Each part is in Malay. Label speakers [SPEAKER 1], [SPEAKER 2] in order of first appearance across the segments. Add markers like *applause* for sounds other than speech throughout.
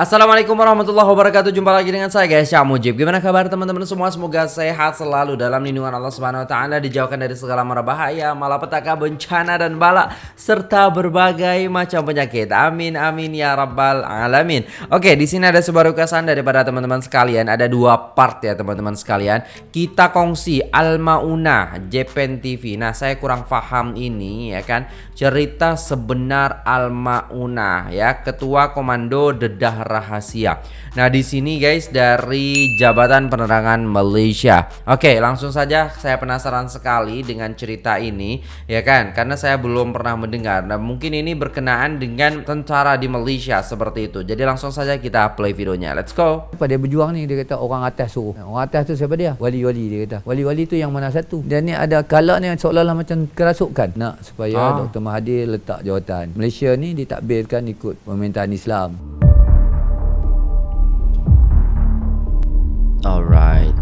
[SPEAKER 1] Assalamualaikum warahmatullahi wabarakatuh. Jumpa lagi dengan saya guys. Syah Mujib. Gimana kabar teman-teman semua? Semoga sehat selalu dalam lindungan Allah Subhanahu Wa Taala Dijauhkan dari segala mara bahaya Malapetaka bencana dan bala Serta berbagai macam penyakit. Amin amin ya rabbal alamin. Oke di sini ada sebuah requestan daripada teman-teman sekalian. Ada dua part ya teman-teman sekalian. Kita kongsi Al-Mauna Japan TV Nah saya kurang paham ini ya kan? Cerita sebenar Al-Mauna ya. Ketua Komando Dedah rahasia. Nah, di sini guys dari Jabatan Penerangan Malaysia. Oke, langsung saja saya penasaran sekali dengan cerita ini, ya kan? Karena saya belum pernah mendengar. Nah, mungkin ini berkenaan dengan tentara di Malaysia seperti itu. Jadi langsung saja kita play videonya. Let's go.
[SPEAKER 2] Pada berjuang ni dia kata orang atas suruh. Orang atas tu siapa dia? Wali-wali dia kata. Wali-wali tu yang mana satu? Dan ni ada kalak ni seolah-olah macam kerasukan nak supaya ah. Dr. Mahathir letak jawatan. Malaysia ni ditakbirkan ikut pemerintahan Islam.
[SPEAKER 1] Alright.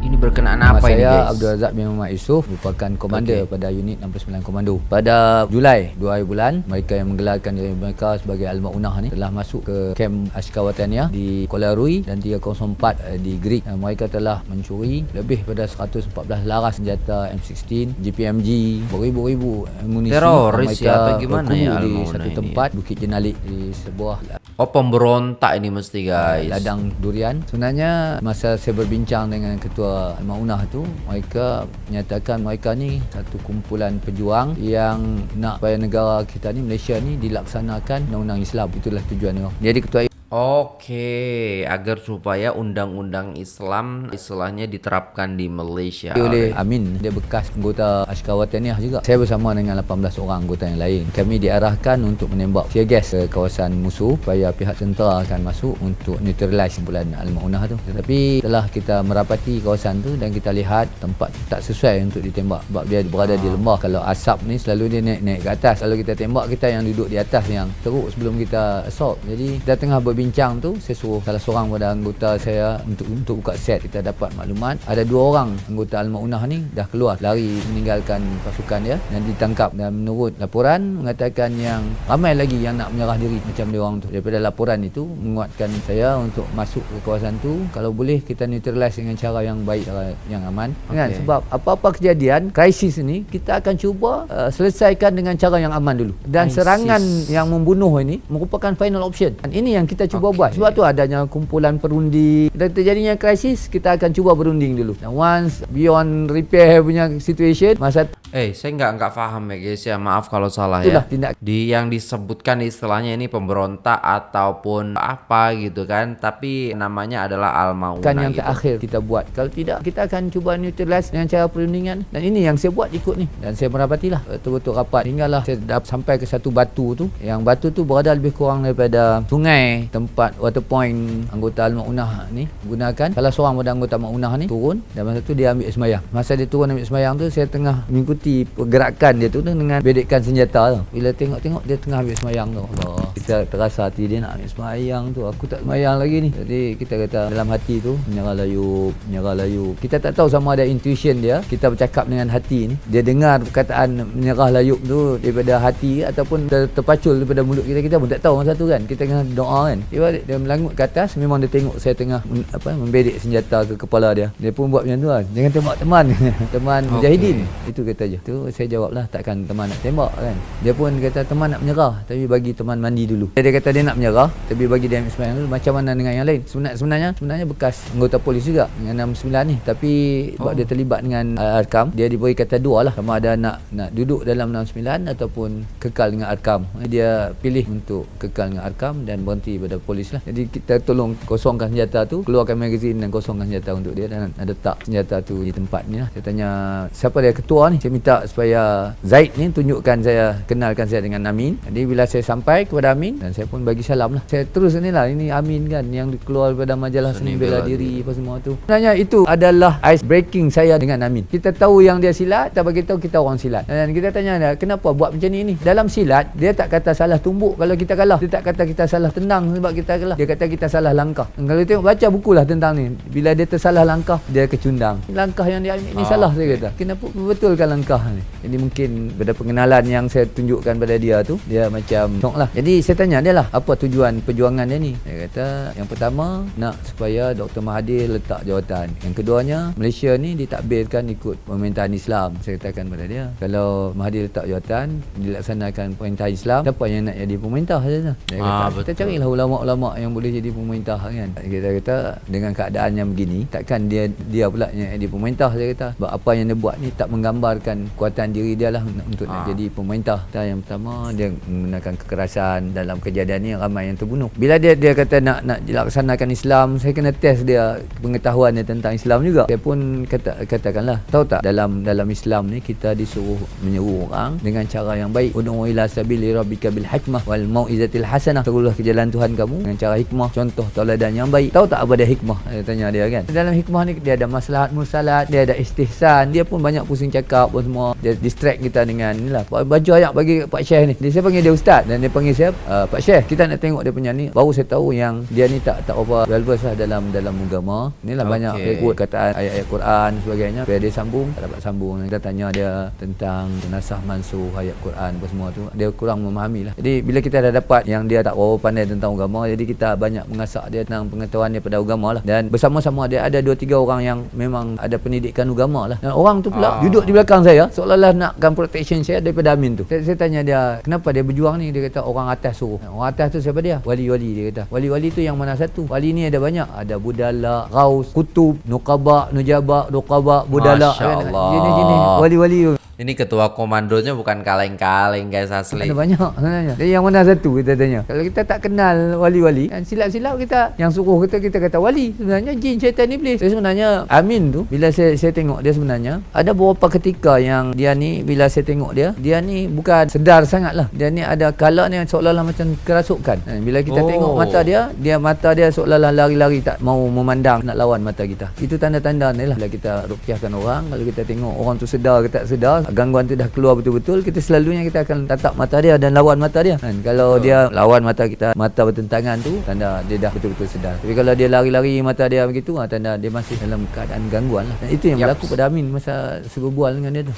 [SPEAKER 1] Ini berkenaan apa
[SPEAKER 2] Nama
[SPEAKER 1] ini
[SPEAKER 2] saya? Abdul Razak bin Muhammad Yusof merupakan komander okay. pada unit 69 Komando. Pada Julai 2 bulan, mereka yang menggelarkan diri mereka sebagai Al-Maunah ni telah masuk ke kem askar wataniah di Kuala Rui dan 304 eh, di Greek. Mereka telah mencuri lebih pada 114 laras senjata M16, GPMG, beribu-ribu amunisi.
[SPEAKER 1] Teroris ya, atau gimana ya
[SPEAKER 2] di satu tempat, Bukit Jenalik di sebuah
[SPEAKER 1] Oh pemberontak ini mesti guys.
[SPEAKER 2] Ladang durian. Sebenarnya masa saya berbincang dengan ketua Al-Maunah tu, mereka menyatakan mereka ni satu kumpulan pejuang yang nak supaya negara kita ni Malaysia ni dilaksanakan undang-undang Islam. Itulah tujuan dia. Jadi ketua
[SPEAKER 1] Oke, agar supaya undang-undang Islam istilahnya diterapkan di Malaysia.
[SPEAKER 2] Oleh Amin, dia bekas anggota Askar Wataniah juga. Saya bersama dengan 18 orang anggota yang lain. Kami diarahkan untuk menembak tear gas ke kawasan musuh supaya pihak tentera akan masuk untuk neutralize bulan Al-Maunah tu. Tetapi telah kita merapati kawasan tu dan kita lihat tempat tak sesuai untuk ditembak sebab dia berada di lembah. Kalau asap ni selalu dia naik-naik ke atas. Kalau kita tembak kita yang duduk di atas yang teruk sebelum kita assault. Jadi kita tengah ber bincang tu saya suruh salah seorang pada anggota saya untuk untuk buka set kita dapat maklumat. Ada dua orang anggota Al-Maunah ni dah keluar lari meninggalkan pasukan dia. Dan ditangkap dan menurut laporan mengatakan yang ramai lagi yang nak menyerah diri macam dia orang tu. Daripada laporan itu menguatkan saya untuk masuk ke kawasan tu. Kalau boleh kita neutralize dengan cara yang baik cara yang aman. Okay. kan sebab apa-apa kejadian krisis ni kita akan cuba uh, selesaikan dengan cara yang aman dulu. Dan krisis. serangan yang membunuh ini merupakan final option. Dan ini yang kita cuba okay. buat. Sebab tu adanya kumpulan perundi dan terjadinya krisis, kita akan cuba berunding dulu. Dan once beyond repair punya situation, masa
[SPEAKER 1] Eh, saya nggak nggak paham ya guys ya. Maaf kalau salah Itulah, ya. Tindak. Di yang disebutkan istilahnya ini pemberontak ataupun apa gitu kan. Tapi namanya adalah al-mauna
[SPEAKER 2] Kan yang
[SPEAKER 1] gitu.
[SPEAKER 2] terakhir kita buat. Kalau tidak, kita akan cuba neutralize dengan cara perundingan. Dan ini yang saya buat ikut ni. Dan saya merapatilah betul-betul rapat. Hinggalah saya dapat sampai ke satu batu tu. Yang batu tu berada lebih kurang daripada sungai tempat water point anggota al-maunah ni gunakan. Salah seorang pada anggota al-maunah ni turun. Dan masa tu dia ambil semayang. Masa dia turun ambil semayang tu, saya tengah mengikuti mengikuti pergerakan dia tu dengan bedekkan senjata tu. Bila tengok-tengok dia tengah ambil semayang tu. Allah. Kita terasa hati dia nak ambil semayang tu. Aku tak semayang lagi ni. Jadi kita kata dalam hati tu menyerah layu, menyerah layu. Kita tak tahu sama ada intuition dia. Kita bercakap dengan hati ni. Dia dengar perkataan menyerah layu tu daripada hati ataupun ter terpacul daripada mulut kita. Kita pun tak tahu masa tu kan. Kita tengah doa kan. Dia balik dia melangut ke atas memang dia tengok saya tengah apa membedek senjata ke kepala dia. Dia pun buat macam tu kan. Jangan tembak teman. *laughs* teman okay. mujahidin. Itu kata saja. Tu saya jawablah takkan teman nak tembak kan. Dia pun kata teman nak menyerah tapi bagi teman mandi dulu. Dia kata dia nak menyerah tapi bagi dia ambil sembahyang dulu macam mana dengan yang lain. Sebenarnya sebenarnya sebenarnya bekas anggota polis juga dengan 69 ni tapi sebab oh. dia terlibat dengan Arkam dia diberi kata dua lah sama ada nak nak duduk dalam 69 ataupun kekal dengan Arkam. Dia pilih untuk kekal dengan Arkam dan berhenti pada polis lah. Jadi kita tolong kosongkan senjata tu, keluarkan magazin dan kosongkan senjata untuk dia dan ada tak senjata tu di tempat ni lah. Saya tanya siapa dia ketua ni? Saya minta supaya Zaid ni tunjukkan saya kenalkan saya dengan Amin. Jadi bila saya sampai kepada Amin dan saya pun bagi salam lah. Saya terus ni lah ini Amin kan yang keluar daripada majalah seni bela diri apa semua tu. Sebenarnya itu adalah ice breaking saya dengan Amin. Kita tahu yang dia silat tak bagi tahu kita orang silat. Dan kita tanya dia kenapa buat macam ni ni? Dalam silat dia tak kata salah tumbuk kalau kita kalah. Dia tak kata kita salah tendang sebab kita kalah. Dia kata kita salah langkah. Kalau tengok baca buku lah tentang ni. Bila dia tersalah langkah dia kecundang. Langkah yang dia ambil ni oh, salah saya kata. Kenapa? Betulkan langkah ni. Jadi mungkin pada pengenalan yang saya tunjukkan pada dia tu dia macam tengok lah. Jadi saya tanya dia lah apa tujuan perjuangan dia ni? Dia kata yang pertama nak supaya Dr. Mahathir letak jawatan. Yang keduanya Malaysia ni ditakbirkan ikut pemerintahan Islam. Saya katakan kepada dia kalau Mahathir letak jawatan dilaksanakan pemerintahan Islam siapa yang nak jadi pemerintah saja dia kata
[SPEAKER 1] Ah,
[SPEAKER 2] kita carilah ulama-ulama yang boleh jadi pemerintah kan? Kita kata dengan keadaan yang begini takkan dia dia pula yang jadi pemerintah saya kata. Sebab apa yang dia buat ni tak menggambarkan kuatan diri dia lah untuk nak
[SPEAKER 1] Ah.
[SPEAKER 2] jadi pemerintah. Yang pertama dia menggunakan kekerasan dalam kejadian ni ramai yang terbunuh. Bila dia dia kata nak nak dilaksanakan Islam saya kena test dia pengetahuan dia tentang Islam juga. Saya pun kata katakanlah tahu tak dalam dalam Islam ni kita disuruh menyeru orang dengan cara yang baik. Ud'u ila sabili rabbika bil hikmah wal mau'izatil hasanah. Terulah ke jalan Tuhan kamu dengan cara hikmah. Contoh tauladan yang baik. Tahu tak apa dia hikmah? Saya tanya dia kan. Dalam hikmah ni dia ada maslahat mursalat dia ada istihsan. Dia pun banyak pusing cakap pun semua. Dia distract kita dengan ni lah baju ayat bagi Pak Syekh ni. Dia saya panggil dia ustaz dan dia panggil saya uh, Pak Syekh. Kita nak tengok dia punya ni baru saya tahu yang dia ni tak tak apa well versed lah dalam dalam agama. Ni lah banyak quote kataan ayat-ayat Quran sebagainya. Bila dia sambung tak dapat sambung. Kita tanya dia tentang nasah mansuh ayat Quran apa semua tu. Dia kurang memahami lah. Jadi bila kita dah dapat yang dia tak berapa pandai tentang agama jadi kita banyak mengasak dia tentang pengetahuan dia pada agama lah. Dan bersama-sama dia ada dua tiga orang yang memang ada pendidikan agama lah. Dan orang tu pula
[SPEAKER 1] Ah.
[SPEAKER 2] duduk di belakang saya seolah-olah nakkan protection saya daripada Amin tu. Saya, saya tanya dia kenapa dia berjuang ni? Dia kata orang atas suruh. Orang atas tu siapa dia? Wali-wali dia kata. Wali-wali tu yang mana satu? Wali ni ada banyak. Ada budala gaus kutub nukaba nujaba nukaba budala.
[SPEAKER 1] Masya Allah.
[SPEAKER 2] jenis-jenis wali-wali tu
[SPEAKER 1] Ini ketua komandonya bukan kaleng-kaleng guys asli.
[SPEAKER 2] ada banyak sebenarnya. Jadi yang mana satu kita tanya. Kalau kita tak kenal wali-wali kan Silap-silap kita. Yang suruh kita Kita kata wali Sebenarnya jin syaitan iblis. Jadi sebenarnya Amin tu Bila saya saya tengok dia sebenarnya Ada beberapa ketika yang Dia ni Bila saya tengok dia Dia ni bukan sedar sangat lah Dia ni ada kalak ni Seolah-olah macam kerasukan. Ha, Bila kita
[SPEAKER 1] Oh.
[SPEAKER 2] tengok mata dia Dia mata dia seolah-olah lari-lari Tak mau memandang Nak lawan mata kita. Itu tanda-tanda ni lah. Bila kita rukiahkan orang Kalau kita tengok orang tu sedar ke tak sedar Gangguan tu dah keluar betul-betul Kita selalunya kita akan tatap mata dia Dan lawan mata dia. Kan? Kalau dia lawan mata kita Mata bertentangan tu Tanda dia dah betul-betul sedar. Tapi kalau dia lari-lari mata dia begitu ha, Tanda dia masih dalam keadaan gangguan lah. Dan itu yang berlaku pada Amin Masa saya berbual dengan dia tu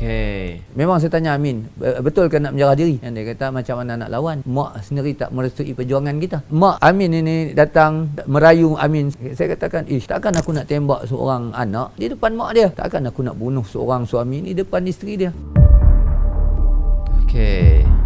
[SPEAKER 1] Okey.
[SPEAKER 2] Memang saya tanya Amin "Be- Betul ke nak menjarah diri? Yang dia kata macam mana nak lawan? Mak sendiri tak merestui perjuangan kita. Mak Amin ini datang Merayu Amin. Saya katakan Ish takkan aku nak tembak seorang anak Di depan mak dia? Takkan aku nak bunuh seorang suami Di depan isteri dia?
[SPEAKER 1] Okey.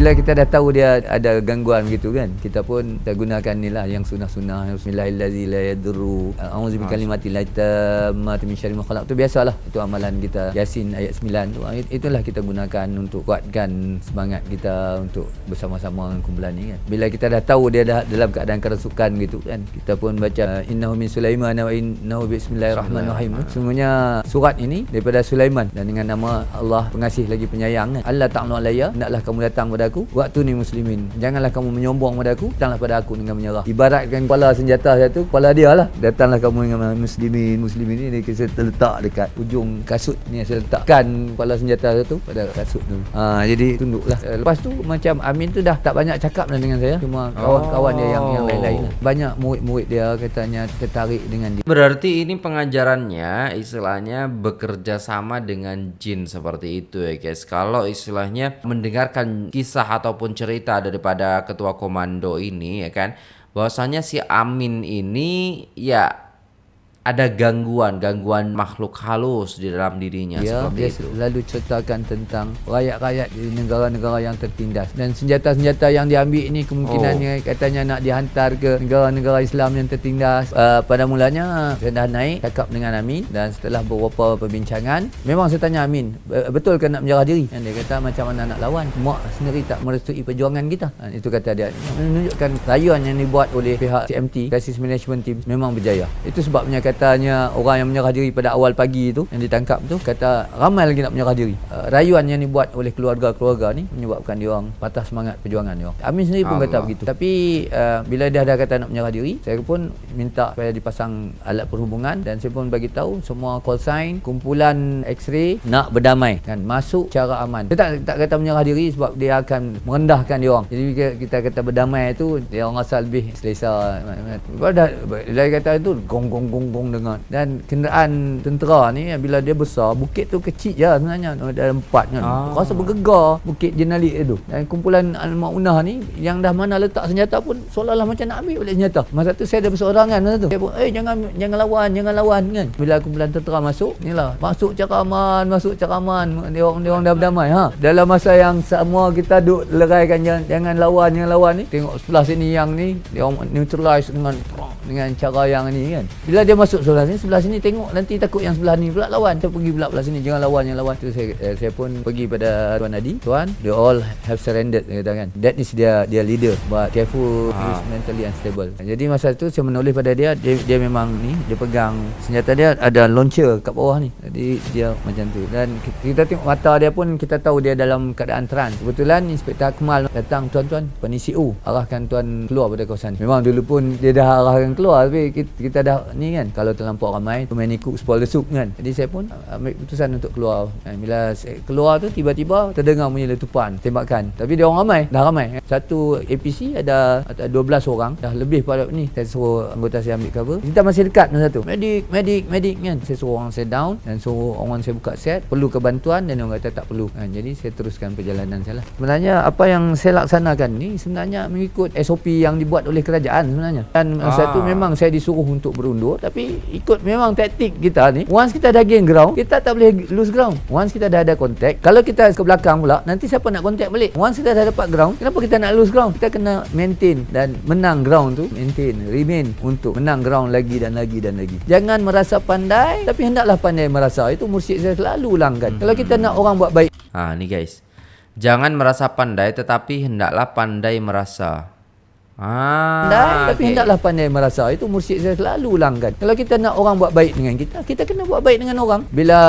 [SPEAKER 2] Bila kita dah tahu dia ada gangguan gitu kan Kita pun kita gunakan ni lah Yang sunah-sunah Bismillahirrahmanirrahim La yadurru A'udzu bikalimati la tammati min syarri ma khalaq. Tu biasalah Itu amalan kita. Yasin ayat 9 tu It- Itulah kita gunakan Untuk kuatkan semangat kita Untuk bersama-sama dengan kumpulan ni kan. Bila kita dah tahu dia dah dalam keadaan kerasukan gitu kan Kita pun baca Innahu min Sulaiman Wa innahu bismillahirrahmanirrahim. Sungguhnya surat ini Daripada Sulaiman Dan dengan nama Allah pengasih lagi penyayang kan. Allah ta'ala alayya Hendaklah kamu datang pada aku Waktu ni muslimin. Janganlah kamu menyombong pada aku Datanglah pada aku dengan menyerah. Ibaratkan kepala senjata satu Kepala dia lah. Datanglah kamu dengan muslimin Muslimin ni dia saya terletak dekat Ujung kasut ni Saya letakkan kepala senjata satu Pada kasut tu. Ha, Jadi tunduklah. Eh, Lepas tu macam Amin tu dah tak banyak cakap lah dengan saya. Cuma kawan-kawan dia yang, yang lain-lain lah. Banyak murid-murid dia katanya tertarik dengan dia.
[SPEAKER 1] Berarti ini pengajarannya istilahnya bekerja sama dengan jin seperti itu ya guys. Kalau istilahnya mendengarkan kisah ataupun cerita daripada ketua komando ini ya kan, bahwasanya si Amin ini ya ada gangguan, gangguan makhluk halus di dalam dirinya
[SPEAKER 2] Ya,
[SPEAKER 1] seperti
[SPEAKER 2] dia
[SPEAKER 1] itu.
[SPEAKER 2] selalu ceritakan tentang rakyat-rakyat di negara-negara yang tertindas dan senjata-senjata yang diambil ini kemungkinannya oh. katanya nak dihantar ke negara-negara Islam yang tertindas. Uh, pada mulanya saya dah naik cakap dengan Amin dan setelah beberapa perbincangan memang saya tanya Amin "Be- betul ke nak menjarah diri? Dan dia kata macam mana nak lawan? Mak sendiri tak merestui perjuangan kita. Ha, itu kata dia. Menunjukkan rayuan yang dibuat oleh pihak CMT Crisis Management Team memang berjaya. Itu sebabnya katanya orang yang menyerah diri pada awal pagi itu yang ditangkap tu kata ramai lagi nak menyerah diri. Uh, rayuan yang dibuat oleh keluarga-keluarga ni menyebabkan dia orang patah semangat perjuangan dia orang. Amin sendiri pun kata
[SPEAKER 1] Allah.
[SPEAKER 2] begitu. Tapi uh, bila dia dah kata nak menyerah diri, saya pun minta supaya dipasang alat perhubungan dan saya pun bagi tahu semua call sign, kumpulan X-ray nak berdamai kan masuk cara aman. Dia tak tak kata menyerah diri sebab dia akan merendahkan dia orang. Jadi kita, kita kata berdamai tu dia orang rasa lebih selesa. Bila dah dia kata itu gong gong gong gong sambung dengan. Dan kenderaan tentera ni bila dia besar bukit tu kecil je sebenarnya. Ada empat kan.
[SPEAKER 1] Ah.
[SPEAKER 2] rasa bergegar bukit jenalik itu dan kumpulan al-maunah ni yang dah mana letak senjata pun seolah-olah macam nak ambil balik senjata. Masa tu saya ada berseorangan masa tu. Saya pun eh jangan jangan lawan jangan lawan kan. Bila kumpulan tentera masuk ni lah. Masuk cara aman masuk cara aman dia orang dia orang dah berdamai ha. Dalam masa yang semua kita duk leraikan jangan, jangan lawan jangan lawan ni. Tengok sebelah sini yang ni dia orang neutralize dengan dengan cara yang ni kan. Bila dia masuk sebelah sini sebelah sini tengok nanti takut yang sebelah ni pula lawan. Saya pergi pula belah sini. Jangan lawan jangan lawan. Tu saya eh, saya pun pergi pada tuan Adi. Tuan they all have surrendered dia kata kan. That is dia dia leader. But careful he is mentally unstable. Jadi masa tu saya menulis pada dia. Dia, dia memang ni dia pegang senjata dia. Ada launcher kat bawah ni. Jadi dia macam tu. Dan kita, tengok mata dia pun kita tahu dia dalam keadaan trans kebetulan Inspektor Akmal datang. Tuan-tuan penisi U. Arahkan tuan keluar pada kawasan ni. memang dulu pun dia dah arahkan keluar. Tapi kita, kita dah ni kan kalau terlampau ramai many cooks spoil the soup kan. Jadi saya pun ambil keputusan untuk keluar. Dan bila keluar tu tiba-tiba terdengar bunyi letupan tembakan. Tapi dia orang ramai dah ramai. Satu APC ada, ada 12 orang. Dah lebih pada ni saya suruh anggota saya ambil cover. Kita masih dekat masa tu medik medik medik kan. Saya suruh orang saya down dan suruh orang saya buka set. Perlu kebantuan dan orang kata tak perlu. Kan, jadi saya teruskan perjalanan saya lah. Sebenarnya apa yang saya laksanakan ni sebenarnya mengikut SOP yang dibuat oleh kerajaan sebenarnya. Dan masa
[SPEAKER 1] Ah.
[SPEAKER 2] memang saya disuruh untuk berundur tapi ikut memang taktik kita ni once kita dah gain ground kita tak boleh lose ground. Once kita dah ada contact kalau kita ke belakang pula nanti siapa nak contact balik? Once kita dah dapat ground kenapa kita nak lose ground? Kita kena maintain dan menang ground tu maintain remain untuk menang ground lagi dan lagi dan lagi. Jangan merasa pandai tapi hendaklah pandai merasa. Itu mursyid saya selalu ulangkan. Kalau kita nak orang buat baik.
[SPEAKER 1] Ah, nih guys. Jangan merasa pandai tetapi hendaklah pandai merasa. Ah,
[SPEAKER 2] tapi
[SPEAKER 1] oke.
[SPEAKER 2] hendaklah pandai merasa itu mursyid saya selalu ulangkan kalau kita nak orang buat baik dengan kita kita kena buat baik dengan orang. Bila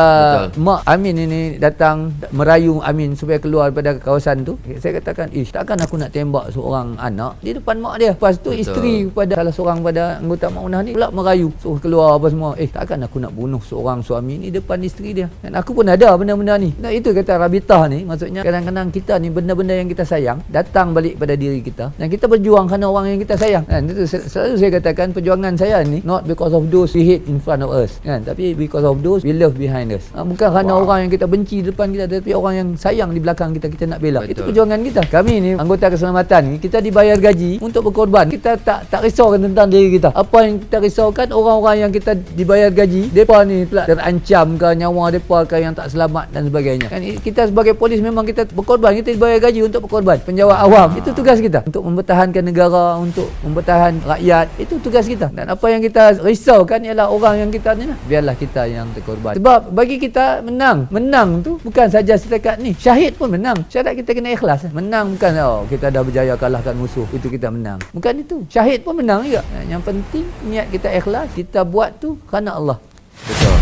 [SPEAKER 1] Betul.
[SPEAKER 2] mak Amin ini datang merayu Amin supaya keluar daripada kawasan tu saya katakan ish takkan aku nak tembak seorang anak di depan mak dia? Lepas tu
[SPEAKER 1] Betul.
[SPEAKER 2] isteri pada salah seorang pada anggota mak unah ni pula merayu. Suruh keluar apa semua. Eh takkan aku nak bunuh seorang suami ni depan isteri dia? Dan aku pun ada benda-benda ni. Nah, itu kata Rabitah ni maksudnya kadang-kadang kita ni benda-benda yang kita sayang datang balik pada diri kita. Dan kita berjuang kerana orang yang kita sayang. Kan? Itu sel- selalu saya katakan perjuangan saya ni not because of those we hate in front of us. Kan? Tapi because of those we love behind us. Ha, bukan kerana
[SPEAKER 1] Wow.
[SPEAKER 2] orang yang kita benci di depan kita tapi orang yang sayang di belakang kita kita nak bela. Itu
[SPEAKER 1] Betul.
[SPEAKER 2] perjuangan kita. Kami ni anggota keselamatan ni kita dibayar gaji untuk berkorban. Kita tak tak risaukan tentang diri kita. Apa yang kita risaukan orang-orang yang kita dibayar gaji mereka ni pula terancam ke nyawa mereka ke yang tak selamat dan sebagainya. Kan? Kita sebagai polis memang kita berkorban. Kita dibayar gaji untuk berkorban. Penjawat awam itu tugas kita. Untuk mempertahankan negara untuk mempertahan rakyat. Itu tugas kita. Dan apa yang kita risaukan ialah orang yang kita ni lah. Biarlah kita yang terkorban. Sebab bagi kita menang. Menang tu bukan saja setakat ni. Syahid pun menang. Syarat kita kena ikhlas. Menang bukan oh kita dah berjaya kalahkan musuh. Itu kita menang. Bukan itu. Syahid pun menang juga. Yang penting niat kita ikhlas kita buat tu kerana Allah.
[SPEAKER 1] Betul.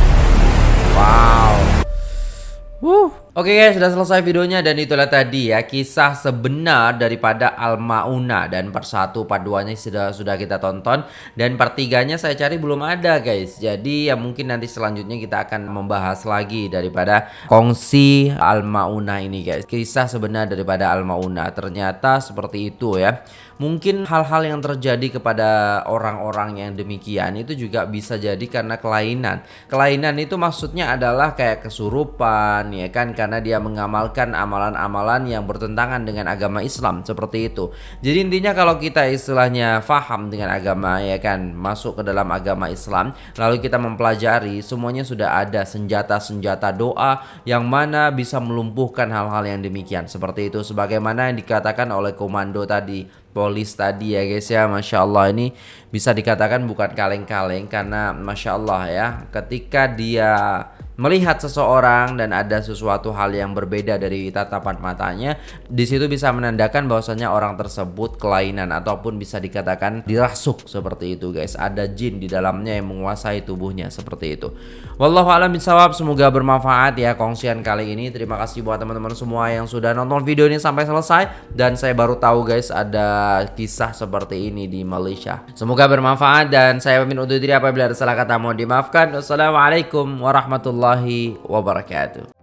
[SPEAKER 1] Wow. Wuh. Oke guys, sudah selesai videonya dan itulah tadi ya kisah sebenar daripada Al-Mauna dan part 1 part 2 nya sudah sudah kita tonton dan part 3 nya saya cari belum ada guys. Jadi ya mungkin nanti selanjutnya kita akan membahas lagi daripada kongsi Al-Mauna ini guys. Kisah sebenar daripada Al-Mauna. Ternyata seperti itu ya. Mungkin hal-hal yang terjadi kepada orang-orang yang demikian itu juga bisa jadi karena kelainan. Kelainan itu maksudnya adalah kayak kesurupan ya kan karena dia mengamalkan amalan-amalan yang bertentangan dengan agama Islam seperti itu. Jadi intinya kalau kita istilahnya faham dengan agama ya kan masuk ke dalam agama Islam lalu kita mempelajari semuanya sudah ada senjata-senjata doa yang mana bisa melumpuhkan hal-hal yang demikian seperti itu sebagaimana yang dikatakan oleh komando tadi polis tadi ya guys ya. Masya Allah ini bisa dikatakan bukan kaleng-kaleng karena Masya Allah ya. Ketika dia melihat seseorang dan ada sesuatu hal yang berbeda dari tatapan matanya di situ bisa menandakan bahwasanya orang tersebut kelainan ataupun bisa dikatakan dirasuk seperti itu guys. Ada jin di dalamnya yang menguasai tubuhnya seperti itu. Wallahu a'lam bishawab. Semoga bermanfaat ya kongsian kali ini. Terima kasih buat teman-teman semua yang sudah nonton video ini sampai selesai. Dan saya baru tahu guys ada kisah seperti ini di Malaysia. Semoga bermanfaat dan saya pamit undur diri apabila ada salah kata. Mohon dimaafkan. Wassalamualaikum warahmatullahi warahmatullahi wabarakatuh.